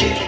Yeah.